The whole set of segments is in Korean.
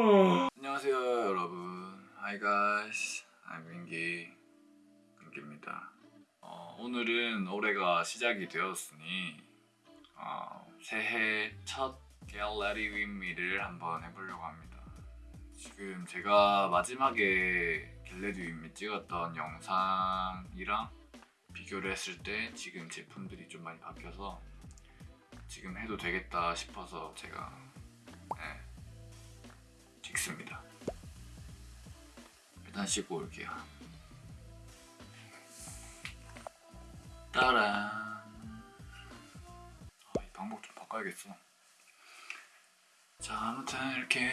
안녕하세요 여러분. Hi guys. I'm 민기 민기입니다. 어, 오늘은 올해가 시작이 되었으니 어, 새해 첫 Get Ready With Me를 한번 해보려고 합니다. 지금 제가 마지막에 Get Ready With Me 찍었던 영상이랑 비교를 했을 때 지금 제품들이 좀 많이 바뀌어서 지금 해도 되겠다 싶어서 제가 네, 찍습니다. 일단 씻고 올게요. 아, 이 방법 좀 바꿔야겠어. 자, 아무튼 이렇게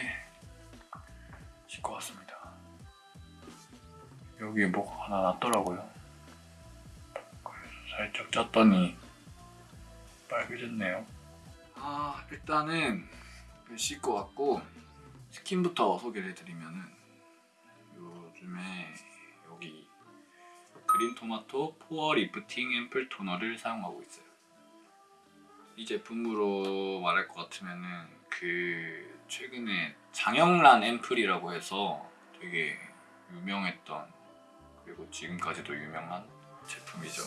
씻고 왔습니다. 여기에 뭐가 하나 났더라고요. 살짝 쪘더니 빨개졌네요. 아, 일단은 씻고 왔고 스킨부터 소개를 해드리면은 요즘에 여기 그린 토마토 pore lifting 앰플 토너를 사용하고 있어요. 이 제품으로 말할 것 같으면은 그 최근에 장영란 앰플이라고 해서 되게 유명했던 그리고 지금까지도 유명한 제품이죠.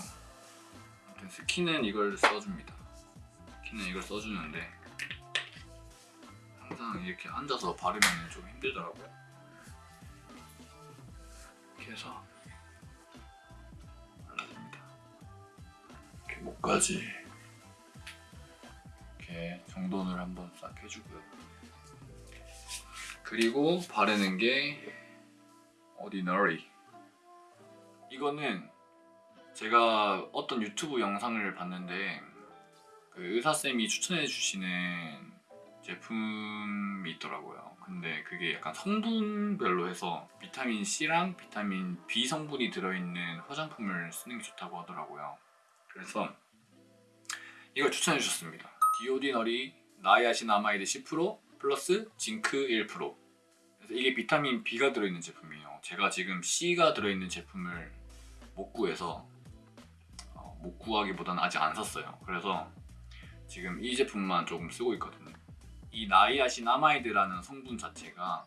아무튼 스킨은 이걸 써줍니다. 스킨은 이걸 써주는데 항상 이렇게 앉아서 바르면 좀 힘들더라고요. 이렇게 해서 발라줍니다. 이렇게 목까지 이렇게 정돈을 한번 싹 해주고요. 그리고 바르는 게 오디너리 이거는 제가 어떤 유튜브 영상을 봤는데 그 의사쌤이 추천해 주시는 제품이 있더라고요. 근데 그게 약간 성분별로 해서 비타민 C랑 비타민 B 성분이 들어있는 화장품을 쓰는 게 좋다고 하더라고요. 그래서 이걸 추천해 주셨습니다. The Ordinary niacinamide 10% plus zinc 1% 그래서 이게 비타민 B가 들어있는 제품이에요. 제가 지금 C가 들어있는 제품을 못 구해서 어, 못 구하기보다는 아직 안 샀어요. 그래서 지금 이 제품만 조금 쓰고 있거든요. 이 niacinamide라는 성분 자체가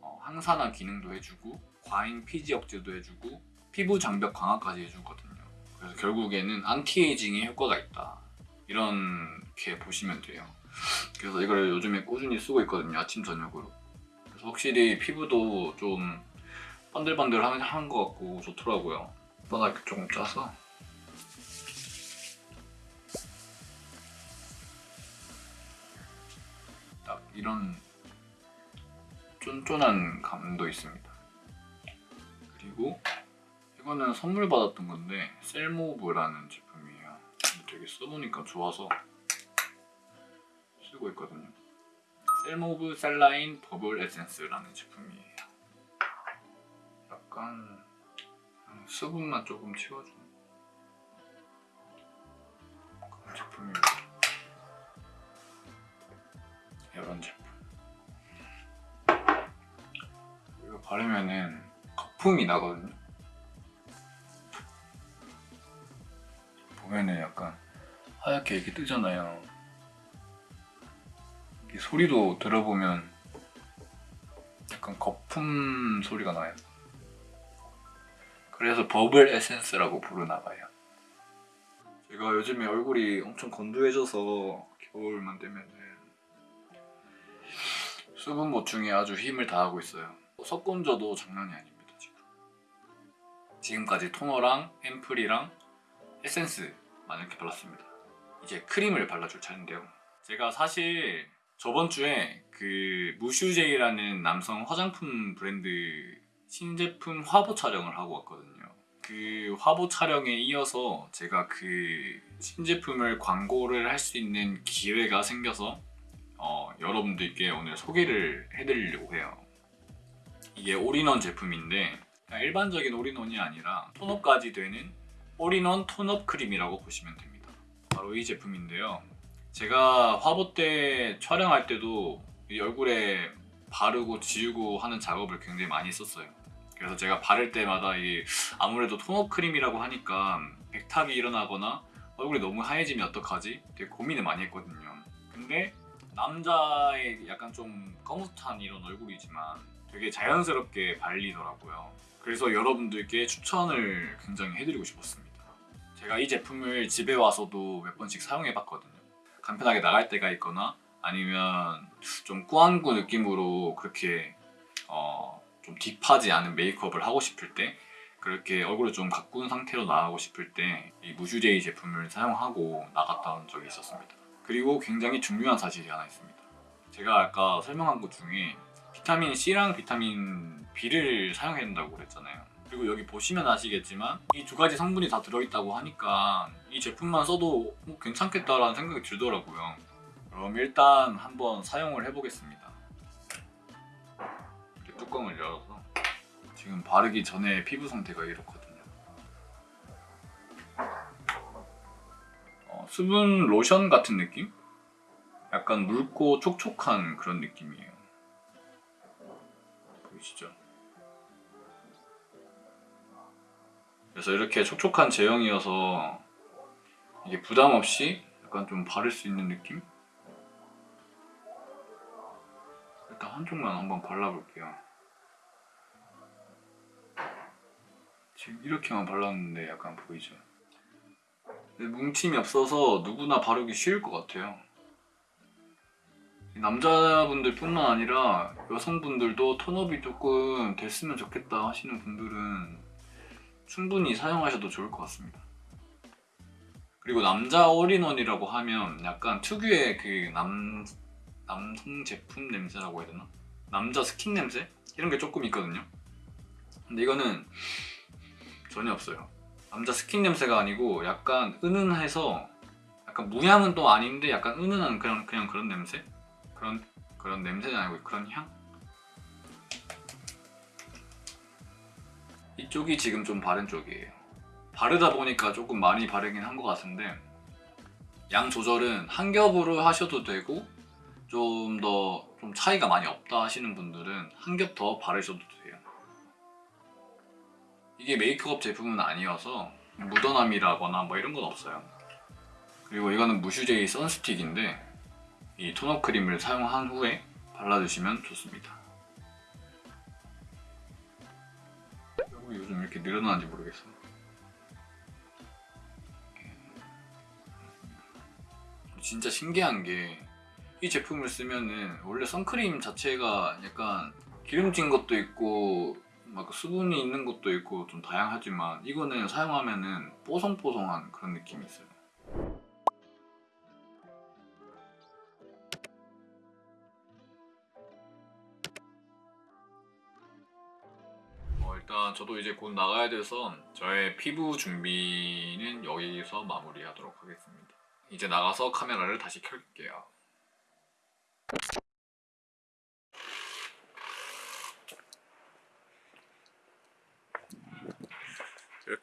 어, 항산화 기능도 해주고 과잉 피지 억제도 해주고 피부 장벽 강화까지 해주거든요. 그래서 결국에는 안티에이징에 효과가 있다. 이렇게 보시면 돼요. 그래서 이걸 요즘에 꾸준히 쓰고 있거든요. 아침 저녁으로. 그래서 확실히 피부도 좀 반들반들한 것 같고 좋더라고요. 바닥 이렇게 조금 짜서 이런 쫀쫀한 감도 있습니다. 그리고 이거는 선물 받았던 건데 셀모브라는 제품이에요. 되게 써보니까 좋아서 쓰고 있거든요. 셀모브 셀라인 버블 에센스라는 제품이에요. 약간 수분만 조금 채워주는 그런 제품입니다. 이런 제품. 이거 바르면은 거품이 나거든요. 보면은 약간 하얗게 이렇게 뜨잖아요. 이 소리도 들어보면 약간 거품 소리가 나요. 그래서 버블 에센스라고 부르나봐요. 제가 요즘에 얼굴이 엄청 건조해져서 겨울만 되면은 수분 보충에 아주 힘을 다하고 있어요. 석곤저도 장난이 아닙니다 지금. 지금까지 토너랑 앰플이랑 에센스만 이렇게 발랐습니다. 이제 크림을 발라줄 차례인데요. 제가 사실 저번 주에 그 무슈제이라는 남성 화장품 브랜드 신제품 화보 촬영을 하고 왔거든요. 그 화보 촬영에 이어서 제가 그 신제품을 광고를 할 수 있는 기회가 생겨서 어, 여러분들께 오늘 소개를 해드리려고 해요. 이게 올인원 제품인데 일반적인 all-in-one이 아니라 tone-up까지 되는 all-in-one tone-up 크림이라고 보시면 됩니다. 바로 이 제품인데요. 제가 화보 때 촬영할 때도 이 얼굴에 바르고 지우고 하는 작업을 굉장히 많이 썼어요. 그래서 제가 바를 때마다 이 아무래도 tone-up 크림이라고 하니까 백탁이 일어나거나 얼굴이 너무 하얘지면 어떡하지? 되게 고민을 많이 했거든요. 근데 남자의 약간 좀 거뭇한 이런 얼굴이지만 되게 자연스럽게 발리더라고요. 그래서 여러분들께 추천을 굉장히 해드리고 싶었습니다. 제가 이 제품을 집에 와서도 몇 번씩 사용해봤거든요. 간편하게 나갈 때가 있거나 아니면 좀 꾸안꾸 느낌으로 그렇게 어, 좀 딥하지 않은 메이크업을 하고 싶을 때 그렇게 얼굴을 좀 가꾼 상태로 나가고 싶을 때 이 무슈제이 제품을 사용하고 나갔던 적이 있었습니다. 그리고 굉장히 중요한 사실이 하나 있습니다. 제가 아까 설명한 것 중에 비타민 C랑 비타민 B를 사용해야 된다고 그랬잖아요. 그리고 여기 보시면 아시겠지만 이 두 가지 성분이 다 들어있다고 하니까 이 제품만 써도 뭐 괜찮겠다라는 생각이 들더라고요. 그럼 일단 한번 사용을 해보겠습니다. 이렇게 뚜껑을 열어서 지금 바르기 전에 피부 상태가 이렇거든요. 어, 수분 로션 같은 느낌? 약간 묽고 촉촉한 그런 느낌이에요. 보이시죠? 그래서 이렇게 촉촉한 제형이어서 이게 부담 없이 약간 좀 바를 수 있는 느낌? 일단 한쪽만 한번 발라볼게요. 지금 이렇게만 발랐는데 약간 보이죠? 뭉침이 없어서 누구나 바르기 쉬울 것 같아요. 남자분들 뿐만 아니라 여성분들도 톤업이 조금 됐으면 좋겠다 하시는 분들은 충분히 사용하셔도 좋을 것 같습니다. 그리고 남자 올인원이라고 하면 약간 특유의 그 남, 남성 제품 냄새라고 해야 되나? 남자 스킨 냄새? 이런 게 조금 있거든요. 근데 이거는 전혀 없어요. 남자 스킨 냄새가 아니고 약간 은은해서 약간 무향은 또 아닌데 약간 은은한 그런 그냥 그런 냄새? 그런 그런 냄새는 아니고 그런 향? 이쪽이 지금 좀 바른 쪽이에요. 바르다 보니까 조금 많이 바르긴 한 것 같은데 양 조절은 한 겹으로 하셔도 되고 좀 더좀 차이가 많이 없다 하시는 분들은 한 겹 더 바르셔도 돼요. 이게 메이크업 제품은 아니어서 묻어남이라거나 뭐 이런 건 없어요. 그리고 이거는 무슈제이 선스틱인데 이 토너 크림을 사용한 후에 발라주시면 좋습니다. 얼굴이 요즘 이렇게 늘어나는지 모르겠어. 진짜 신기한 게 이 제품을 쓰면은 원래 선크림 자체가 약간 기름진 것도 있고 막 수분이 있는 것도 있고 좀 다양하지만 이거는 사용하면은 뽀송뽀송한 그런 느낌이 있어요. 어, 일단 저도 이제 곧 나가야 돼서 저의 피부 준비는 여기서 마무리하도록 하겠습니다. 이제 나가서 카메라를 다시 켤게요.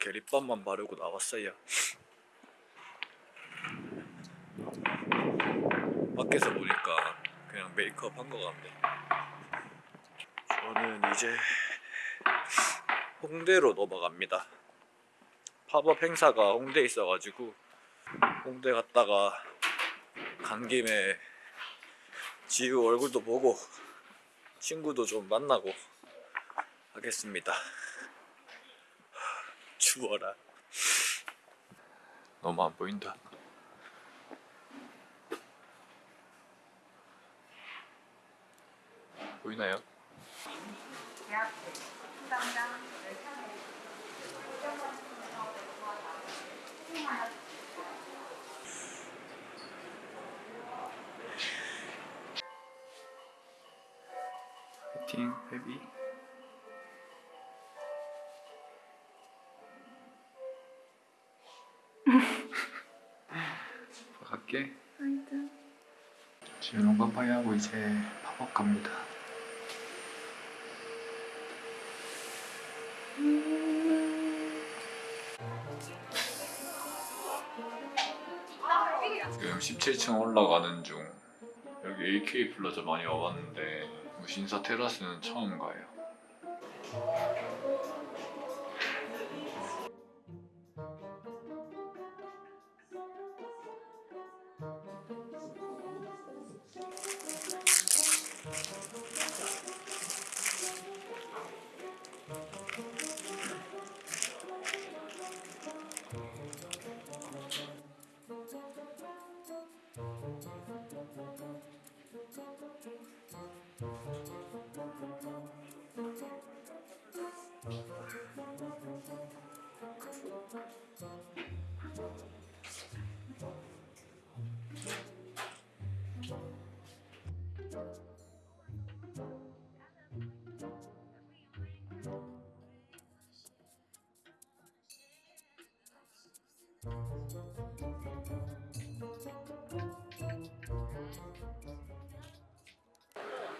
이렇게 립밤만 바르고 나왔어요. 밖에서 보니까 그냥 메이크업 한 거 같네. 저는 이제 홍대로 넘어갑니다. 팝업 행사가 홍대에 있어가지고 홍대 갔다가 간 김에 지우 얼굴도 보고 친구도 좀 만나고 하겠습니다. 추워라. 너무 안 보인다. 보이나요? 파이팅 베비 갈게. 지금 빠빠이 하고 이제 팝업 갑니다. 지금 17층 올라가는 중. 여기 AK 플라자 많이 와봤는데 무신사 테라스는 처음 가요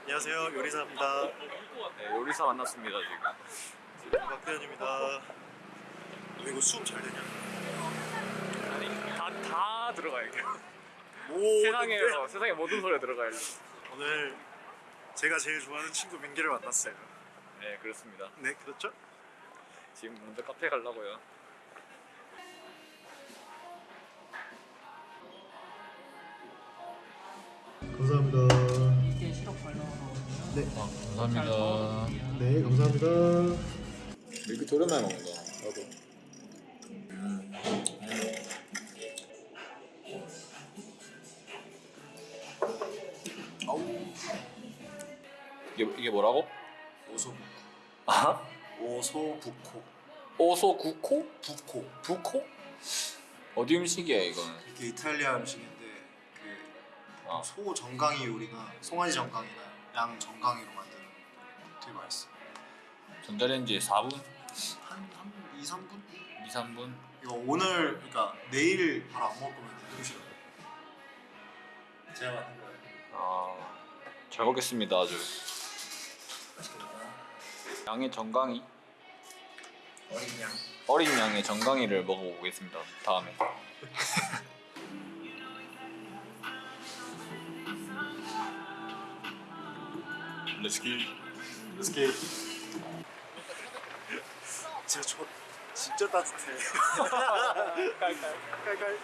안녕하세요 요리사입니다 네, 요리사 만났습니다 지금. 박대현입니다 너 이거 수음 잘 되냐? 다, 다 들어가야겠 오 세상에 세상에 모든 소리가 들어가야 오늘 제가 제일 좋아하는 친구 민기를 만났어요 네 그렇습니다. 네 그렇죠? 지금 먼저 카페 가려고요. 감사합니다 이게 시럽 발라먹거든요. 네, 아, 잘 감사합니다. 네 감사합니다 이렇게 오랜만에 먹는다. 나도 이게 이게 뭐라고? 오소북 아? 오소북코 오소 구코? 북코 부코? 어디 음식이야 이건? 이게 이탈리아 음식인데 그 아. 소 정강이 요리나 송아지 정강이나 양 정강이로 만드는 되게 맛있어 전자레인지에 4분? 한, 한 2, 3분? 2, 3분? 이거 오늘 그러니까 내일 바로 안 먹을 거면 싫어 제가 만든 거예요 아, 잘 먹겠습니다 아주. 맛있겠다 양의 정강이 어린 양 어린 양의 정강이를 먹어보겠습니다. 다음에. 렛츠기. 렛츠기 진짜 저 진짜 따뜻해. 깔깔 깔깔